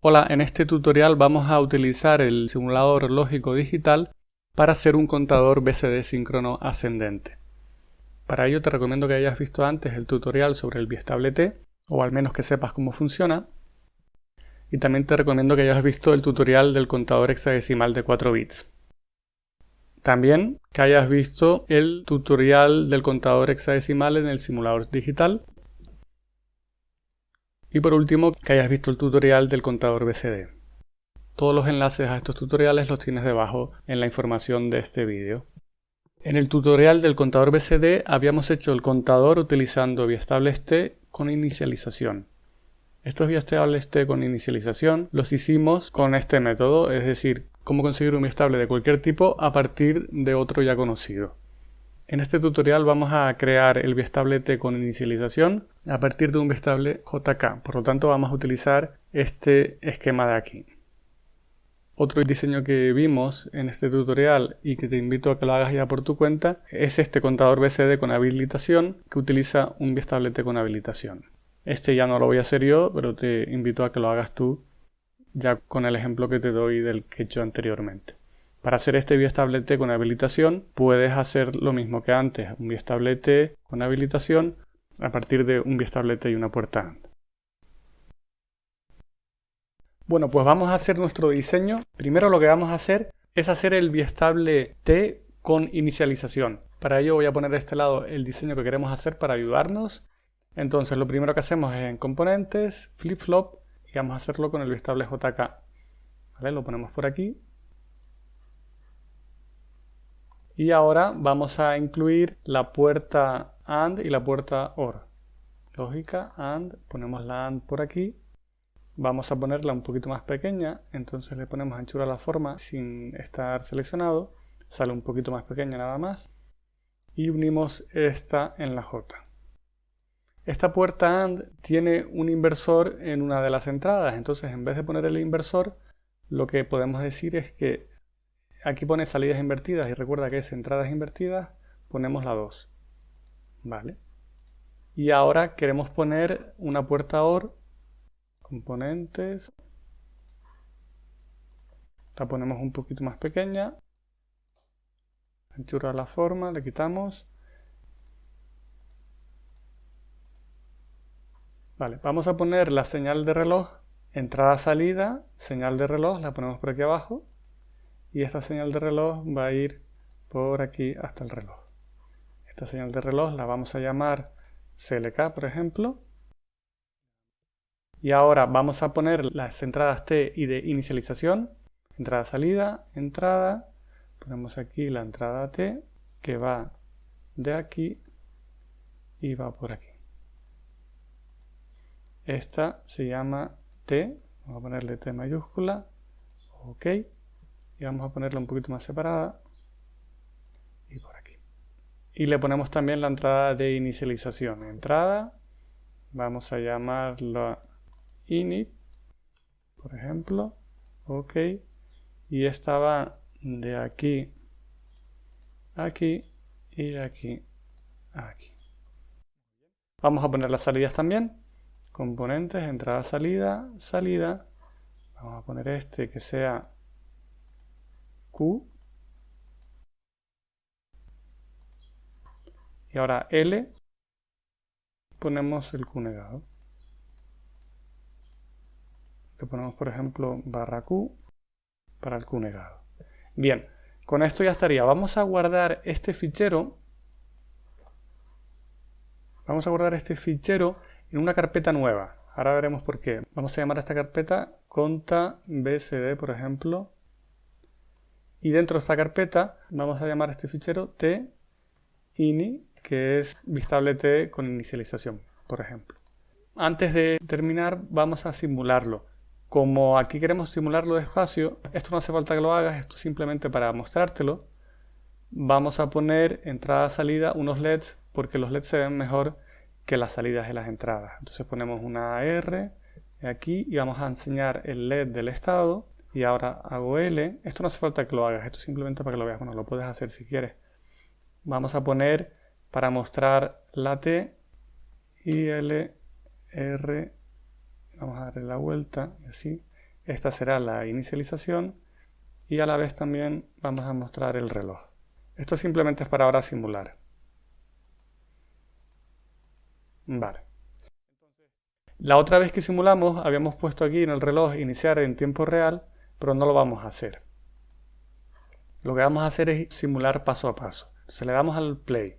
Hola, en este tutorial vamos a utilizar el simulador lógico digital para hacer un contador BCD síncrono ascendente. Para ello te recomiendo que hayas visto antes el tutorial sobre el biestable T, o al menos que sepas cómo funciona. Y también te recomiendo que hayas visto el tutorial del contador hexadecimal de 4 bits. También que hayas visto el tutorial del contador hexadecimal en el simulador digital y por último, que hayas visto el tutorial del contador BCD. Todos los enlaces a estos tutoriales los tienes debajo en la información de este vídeo. En el tutorial del contador BCD habíamos hecho el contador utilizando biestables T con inicialización. Estos biestables T con inicialización los hicimos con este método, es decir, cómo conseguir un biestable de cualquier tipo a partir de otro ya conocido. En este tutorial vamos a crear el biestable T con inicialización a partir de un biestable JK, por lo tanto vamos a utilizar este esquema de aquí. Otro diseño que vimos en este tutorial y que te invito a que lo hagas ya por tu cuenta es este contador BCD con habilitación que utiliza un biestable T con habilitación. Este ya no lo voy a hacer yo, pero te invito a que lo hagas tú ya con el ejemplo que te doy del que he hecho anteriormente. Para hacer este biestable T con habilitación puedes hacer lo mismo que antes, un biestable T con habilitación a partir de un biestable T y una puerta. Bueno, pues vamos a hacer nuestro diseño. Primero lo que vamos a hacer es hacer el biestable T con inicialización. Para ello voy a poner de este lado el diseño que queremos hacer para ayudarnos. Entonces lo primero que hacemos es en componentes, flip-flop y vamos a hacerlo con el biestable JK. Lo ponemos por aquí Y ahora vamos a incluir la puerta AND y la puerta OR. Lógica, AND, ponemos la AND por aquí. Vamos a ponerla un poquito más pequeña, entonces le ponemos anchura a la forma sin estar seleccionado. Sale un poquito más pequeña nada más. Y unimos esta en la J. Esta puerta AND tiene un inversor en una de las entradas, entonces en vez de poner el inversor, lo que podemos decir es que aquí pone salidas invertidas y recuerda que es entradas invertidas, ponemos la 2. Vale. Y ahora queremos poner una puerta OR, componentes, la ponemos un poquito más pequeña, anchura la forma, le quitamos. Vale, vamos a poner la señal de reloj, entrada-salida, señal de reloj, la ponemos por aquí abajo y esta señal de reloj va a ir por aquí hasta el reloj. Esta señal de reloj la vamos a llamar CLK, por ejemplo. Y ahora vamos a poner las entradas T y de inicialización. Entrada, salida, entrada. Ponemos aquí la entrada T que va de aquí y va por aquí. Esta se llama T. Vamos a ponerle T mayúscula. OK y vamos a ponerla un poquito más separada. Y por aquí. Y le ponemos también la entrada de inicialización. Entrada vamos a llamarla init por ejemplo. Ok. Y esta va de aquí aquí y de aquí aquí. Vamos a poner las salidas también. Componentes entrada salida salida. Vamos a poner este que sea y ahora L ponemos el Q negado. Le ponemos por ejemplo barra Q para el Q negado. Bien, con esto ya estaría. Vamos a guardar este fichero. Vamos a guardar este fichero en una carpeta nueva. Ahora veremos por qué. Vamos a llamar a esta carpeta conta bsd, por ejemplo, y dentro de esta carpeta vamos a llamar a este fichero t-ini, que es vistable t con inicialización, por ejemplo. Antes de terminar vamos a simularlo. Como aquí queremos simularlo despacio, esto no hace falta que lo hagas, esto es simplemente para mostrártelo. Vamos a poner entrada-salida unos LEDs, porque los LEDs se ven mejor que las salidas de las entradas. Entonces ponemos una R aquí y vamos a enseñar el LED del estado y ahora hago L, esto no hace falta que lo hagas, esto simplemente para que lo veas, bueno, lo puedes hacer si quieres. Vamos a poner, para mostrar la T, y L, R, vamos a darle la vuelta, así, esta será la inicialización y a la vez también vamos a mostrar el reloj. Esto simplemente es para ahora simular. Vale. La otra vez que simulamos habíamos puesto aquí en el reloj iniciar en tiempo real, pero no lo vamos a hacer. Lo que vamos a hacer es simular paso a paso. Entonces le damos al play.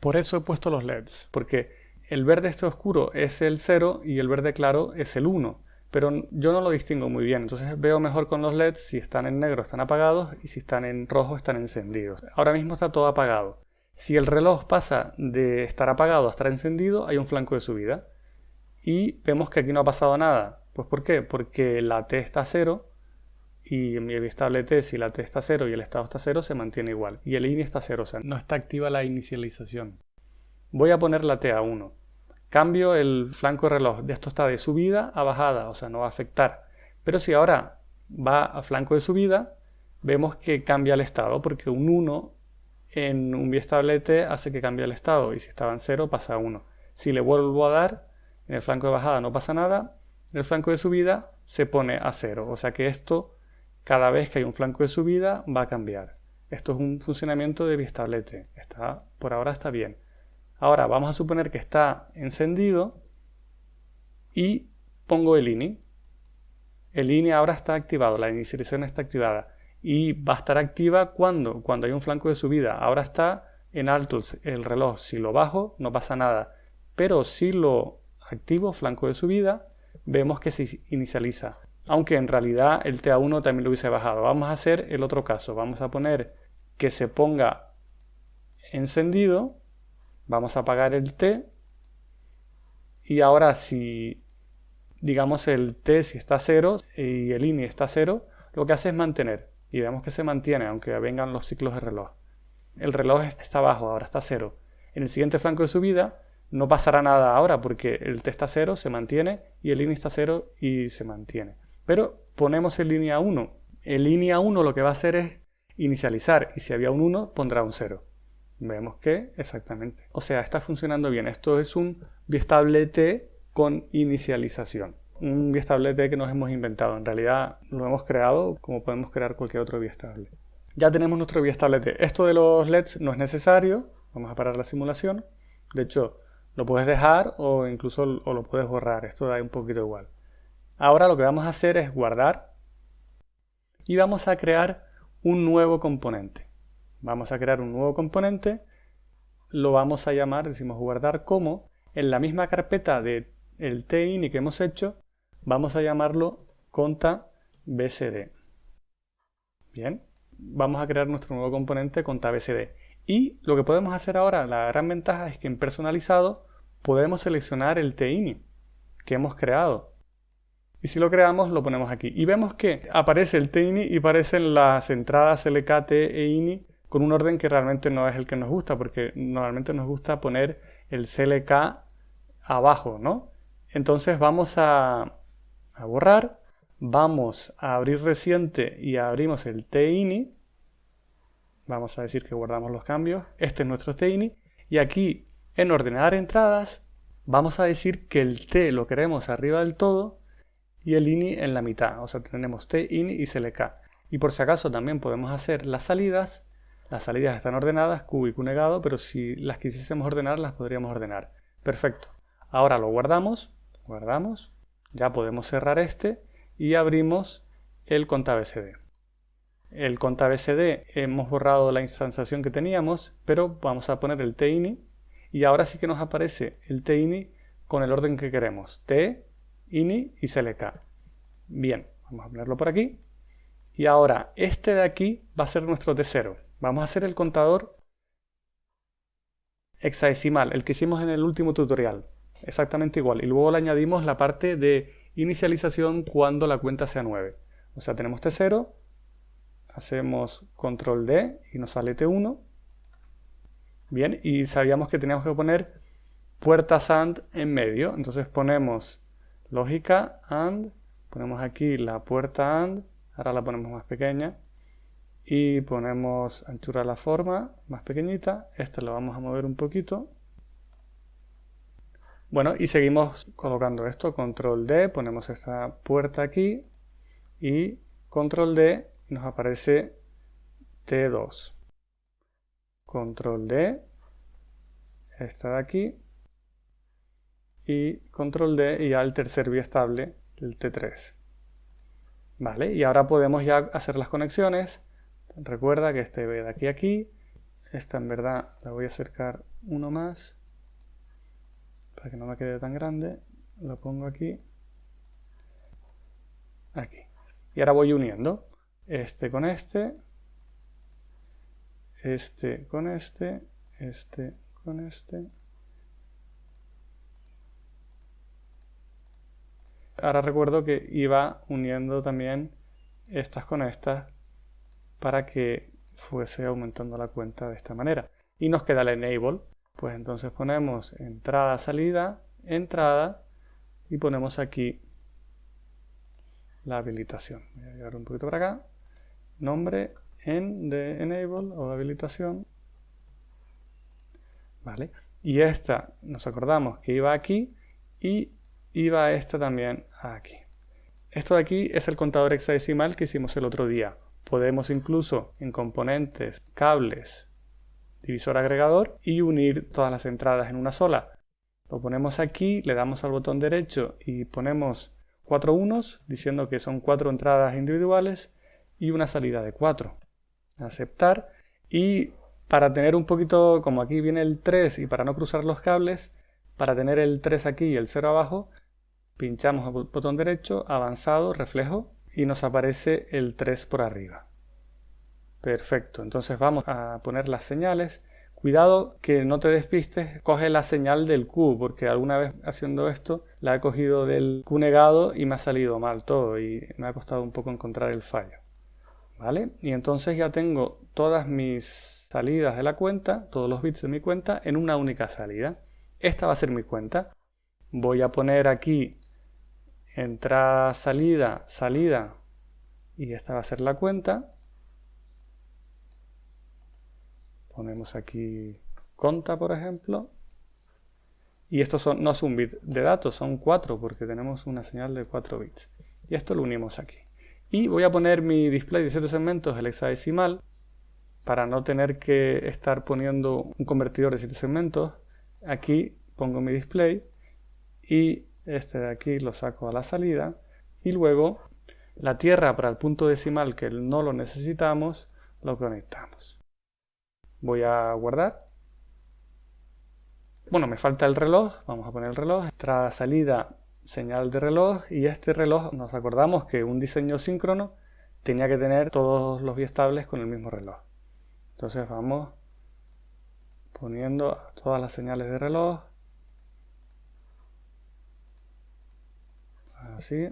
Por eso he puesto los LEDs, porque el verde este oscuro es el 0 y el verde claro es el 1 pero yo no lo distingo muy bien, entonces veo mejor con los LEDs si están en negro están apagados y si están en rojo están encendidos. Ahora mismo está todo apagado. Si el reloj pasa de estar apagado a estar encendido, hay un flanco de subida. Y vemos que aquí no ha pasado nada. Pues ¿por qué? Porque la T está a 0 y mi estable T, si la T está a 0 y el estado está a 0, se mantiene igual. Y el INI está a 0, o sea, no está activa la inicialización. Voy a poner la T a 1. Cambio el flanco de reloj. De esto está de subida a bajada, o sea, no va a afectar. Pero si ahora va a flanco de subida, vemos que cambia el estado, porque un 1 en un biestable T hace que cambie el estado, y si estaba en 0 pasa a 1. Si le vuelvo a dar, en el flanco de bajada no pasa nada, el flanco de subida se pone a 0. O sea que esto, cada vez que hay un flanco de subida, va a cambiar. Esto es un funcionamiento de biestable T. Está, por ahora está bien. Ahora vamos a suponer que está encendido y pongo el INI. El INI ahora está activado, la inicialización está activada y va a estar activa cuando, cuando hay un flanco de subida. Ahora está en alto el reloj. Si lo bajo no pasa nada, pero si lo activo, flanco de subida, vemos que se inicializa. Aunque en realidad el TA1 también lo hubiese bajado. Vamos a hacer el otro caso. Vamos a poner que se ponga encendido Vamos a apagar el T. Y ahora si, digamos, el T si está 0 y el INI está 0, lo que hace es mantener. Y vemos que se mantiene, aunque vengan los ciclos de reloj. El reloj está abajo, ahora está 0. En el siguiente flanco de subida no pasará nada ahora porque el T está 0, se mantiene, y el INI está 0 y se mantiene. Pero ponemos el línea 1. El línea 1 lo que va a hacer es inicializar, y si había un 1 pondrá un 0. Vemos que exactamente. O sea, está funcionando bien. Esto es un biestable T con inicialización. Un biestable T que nos hemos inventado. En realidad lo hemos creado como podemos crear cualquier otro biestable. Ya tenemos nuestro biestable T. Esto de los LEDs no es necesario. Vamos a parar la simulación. De hecho, lo puedes dejar o incluso o lo puedes borrar. Esto da un poquito igual. Ahora lo que vamos a hacer es guardar y vamos a crear un nuevo componente. Vamos a crear un nuevo componente, lo vamos a llamar, decimos guardar como, en la misma carpeta del el TINI que hemos hecho, vamos a llamarlo conta bsd. Bien, vamos a crear nuestro nuevo componente conta bsd. Y lo que podemos hacer ahora, la gran ventaja es que en personalizado podemos seleccionar el TINI que hemos creado. Y si lo creamos, lo ponemos aquí. Y vemos que aparece el TINI y aparecen las entradas LKT e INI con un orden que realmente no es el que nos gusta, porque normalmente nos gusta poner el CLK abajo, ¿no? Entonces vamos a, borrar, vamos a abrir reciente y abrimos el TINI, vamos a decir que guardamos los cambios, este es nuestro TINI, y aquí en ordenar entradas vamos a decir que el T lo queremos arriba del todo y el INI en la mitad, o sea tenemos T, INI y CLK. Y por si acaso también podemos hacer las salidas las salidas están ordenadas, Q y Q negado, pero si las quisiésemos ordenar, las podríamos ordenar. Perfecto. Ahora lo guardamos, guardamos, ya podemos cerrar este y abrimos el contabcd. El contabcd hemos borrado la instanciación que teníamos, pero vamos a poner el tini y ahora sí que nos aparece el tini con el orden que queremos, t, ini y clk. Bien, vamos a ponerlo por aquí. Y ahora este de aquí va a ser nuestro t0. Vamos a hacer el contador hexadecimal, el que hicimos en el último tutorial. Exactamente igual. Y luego le añadimos la parte de inicialización cuando la cuenta sea 9. O sea, tenemos T0, hacemos control D y nos sale T1. Bien, y sabíamos que teníamos que poner puertas AND en medio. Entonces ponemos lógica AND, ponemos aquí la puerta AND, ahora la ponemos más pequeña y ponemos anchura la forma más pequeñita, esta lo vamos a mover un poquito Bueno, y seguimos colocando esto, control D, ponemos esta puerta aquí y control D nos aparece T2. Control D, esta de aquí, y control D y ya el tercer biestable, el T3. Vale, y ahora podemos ya hacer las conexiones. Recuerda que este ve de aquí a aquí. Esta en verdad la voy a acercar uno más para que no me quede tan grande. Lo pongo aquí. Aquí. Y ahora voy uniendo este con este, este con este, este con este. Ahora recuerdo que iba uniendo también estas con estas para que fuese aumentando la cuenta de esta manera. Y nos queda el enable, pues entonces ponemos entrada, salida, entrada y ponemos aquí la habilitación. Voy a llevar un poquito para acá. Nombre en de enable o habilitación. Vale. Y esta nos acordamos que iba aquí y iba esta también aquí. Esto de aquí es el contador hexadecimal que hicimos el otro día. Podemos incluso en componentes, cables, divisor agregador y unir todas las entradas en una sola. Lo ponemos aquí, le damos al botón derecho y ponemos cuatro unos, diciendo que son cuatro entradas individuales y una salida de cuatro. Aceptar. Y para tener un poquito, como aquí viene el 3 y para no cruzar los cables, para tener el 3 aquí y el 0 abajo, pinchamos el botón derecho, avanzado, reflejo y nos aparece el 3 por arriba. Perfecto, entonces vamos a poner las señales. Cuidado que no te despistes, coge la señal del Q, porque alguna vez haciendo esto la he cogido del Q negado y me ha salido mal todo y me ha costado un poco encontrar el fallo. ¿Vale? Y entonces ya tengo todas mis salidas de la cuenta, todos los bits de mi cuenta en una única salida. Esta va a ser mi cuenta. Voy a poner aquí entrada, salida, salida y esta va a ser la cuenta. Ponemos aquí conta, por ejemplo. Y esto son, no es un bit de datos, son 4 porque tenemos una señal de 4 bits. Y esto lo unimos aquí. Y voy a poner mi display de 7 segmentos, el hexadecimal, para no tener que estar poniendo un convertidor de 7 segmentos. Aquí pongo mi display y este de aquí lo saco a la salida. Y luego la tierra para el punto decimal que no lo necesitamos lo conectamos. Voy a guardar. Bueno me falta el reloj. Vamos a poner el reloj. Entrada salida señal de reloj y este reloj nos acordamos que un diseño síncrono tenía que tener todos los biestables con el mismo reloj entonces vamos poniendo todas las señales de reloj así.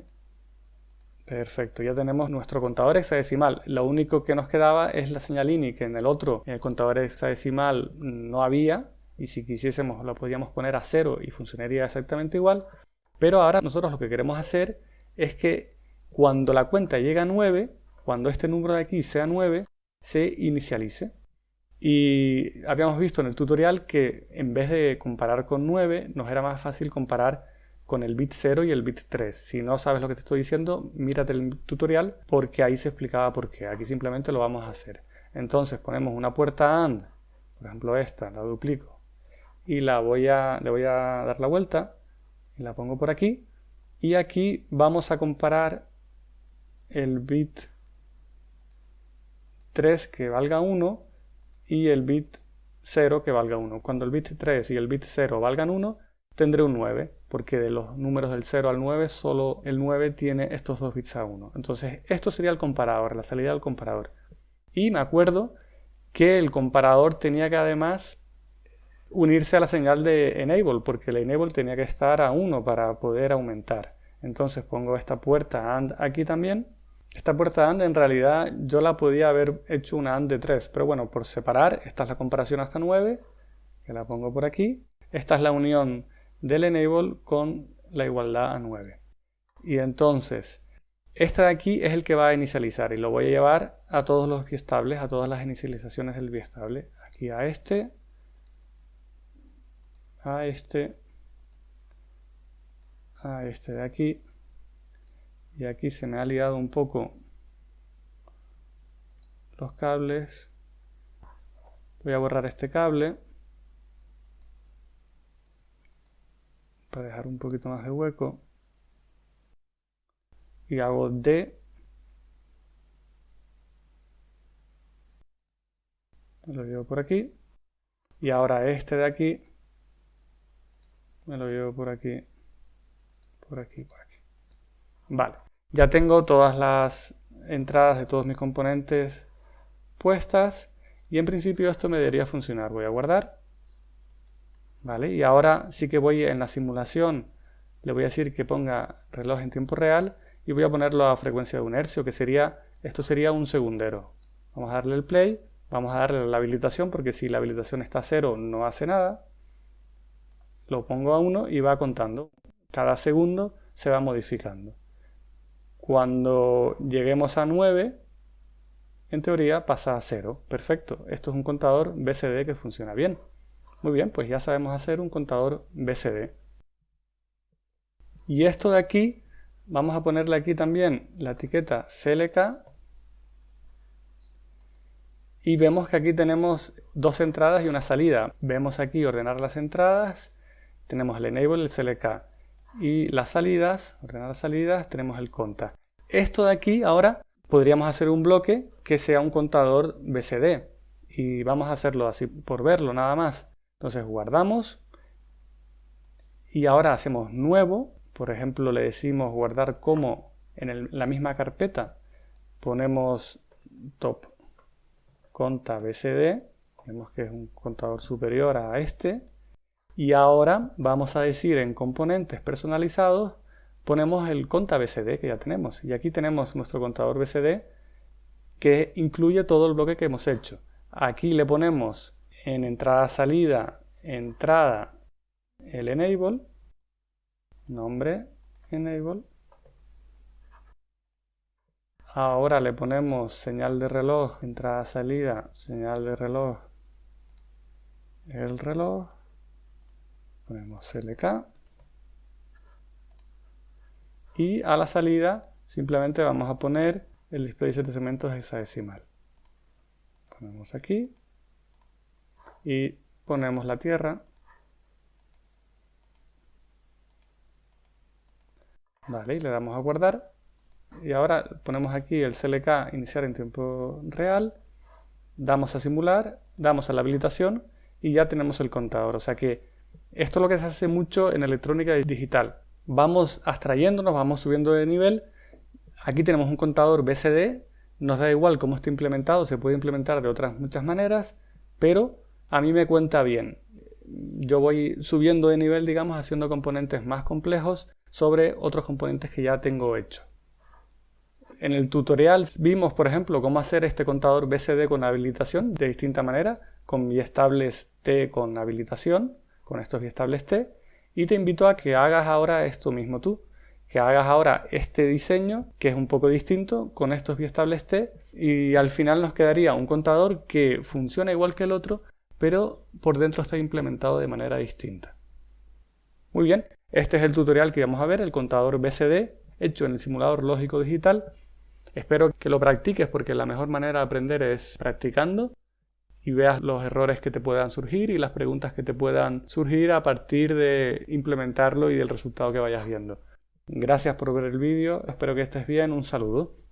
Perfecto, ya tenemos nuestro contador hexadecimal. Lo único que nos quedaba es la señal INI, que en el otro, en el contador hexadecimal, no había. Y si quisiésemos, lo podríamos poner a cero y funcionaría exactamente igual. Pero ahora nosotros lo que queremos hacer es que cuando la cuenta llegue a 9, cuando este número de aquí sea 9, se inicialice. Y habíamos visto en el tutorial que en vez de comparar con 9, nos era más fácil comparar con el bit 0 y el bit 3. Si no sabes lo que te estoy diciendo, mírate el tutorial porque ahí se explicaba por qué. Aquí simplemente lo vamos a hacer. Entonces ponemos una puerta AND, por ejemplo esta, la duplico, y la voy a, le voy a dar la vuelta y la pongo por aquí. Y aquí vamos a comparar el bit 3 que valga 1 y el bit 0 que valga 1. Cuando el bit 3 y el bit 0 valgan 1, tendré un 9, porque de los números del 0 al 9, solo el 9 tiene estos dos bits a 1. Entonces, esto sería el comparador, la salida del comparador. Y me acuerdo que el comparador tenía que además unirse a la señal de enable, porque el enable tenía que estar a 1 para poder aumentar. Entonces pongo esta puerta AND aquí también. Esta puerta AND en realidad yo la podía haber hecho una AND de 3, pero bueno, por separar, esta es la comparación hasta 9, que la pongo por aquí. Esta es la unión del enable con la igualdad a 9. Y entonces, este de aquí es el que va a inicializar y lo voy a llevar a todos los biestables, a todas las inicializaciones del biestable. Aquí a este, a este a este de aquí. Y aquí se me ha liado un poco los cables. Voy a borrar este cable. Para dejar un poquito más de hueco. Y hago D. lo llevo por aquí. Y ahora este de aquí me lo llevo por aquí, por aquí, por aquí. Vale, ya tengo todas las entradas de todos mis componentes puestas y en principio esto me debería funcionar. Voy a guardar. Vale, y ahora sí que voy en la simulación, le voy a decir que ponga reloj en tiempo real y voy a ponerlo a frecuencia de un hercio, que sería, esto sería un segundero. Vamos a darle el play, vamos a darle la habilitación, porque si la habilitación está a cero no hace nada lo pongo a 1 y va contando. Cada segundo se va modificando. Cuando lleguemos a 9, en teoría pasa a 0. Perfecto. Esto es un contador BCD que funciona bien. Muy bien, pues ya sabemos hacer un contador BCD. Y esto de aquí, vamos a ponerle aquí también la etiqueta CLK. Y vemos que aquí tenemos dos entradas y una salida. Vemos aquí ordenar las entradas tenemos el enable, el CLK y las salidas, ordenar las salidas, tenemos el conta. Esto de aquí ahora podríamos hacer un bloque que sea un contador BCD y vamos a hacerlo así por verlo nada más. Entonces guardamos. Y ahora hacemos nuevo, por ejemplo le decimos guardar como en la misma carpeta. Ponemos top conta BCD, vemos que es un contador superior a este y ahora vamos a decir en componentes personalizados, ponemos el conta BCD que ya tenemos. Y aquí tenemos nuestro contador BCD que incluye todo el bloque que hemos hecho. Aquí le ponemos en entrada-salida, entrada, el enable, nombre, enable. Ahora le ponemos señal de reloj, entrada-salida, señal de reloj, el reloj ponemos CLK y a la salida simplemente vamos a poner el display de segmentos hexadecimal. Ponemos aquí y ponemos la tierra. Vale y le damos a guardar. Y ahora ponemos aquí el CLK iniciar en tiempo real. Damos a simular damos a la habilitación y ya tenemos el contador. O sea que esto es lo que se hace mucho en electrónica digital. Vamos abstrayéndonos, vamos subiendo de nivel. Aquí tenemos un contador BCD, nos da igual cómo está implementado, se puede implementar de otras muchas maneras, pero a mí me cuenta bien. Yo voy subiendo de nivel, digamos, haciendo componentes más complejos sobre otros componentes que ya tengo hecho. En el tutorial vimos, por ejemplo, cómo hacer este contador BCD con habilitación de distinta manera, con biestables T con habilitación con estos biestables T y te invito a que hagas ahora esto mismo tú, que hagas ahora este diseño que es un poco distinto con estos biestables T y al final nos quedaría un contador que funciona igual que el otro pero por dentro está implementado de manera distinta. Muy bien, este es el tutorial que vamos a ver, el contador BCD hecho en el simulador lógico digital. Espero que lo practiques porque la mejor manera de aprender es practicando y veas los errores que te puedan surgir y las preguntas que te puedan surgir a partir de implementarlo y del resultado que vayas viendo. Gracias por ver el vídeo, espero que estés bien, un saludo.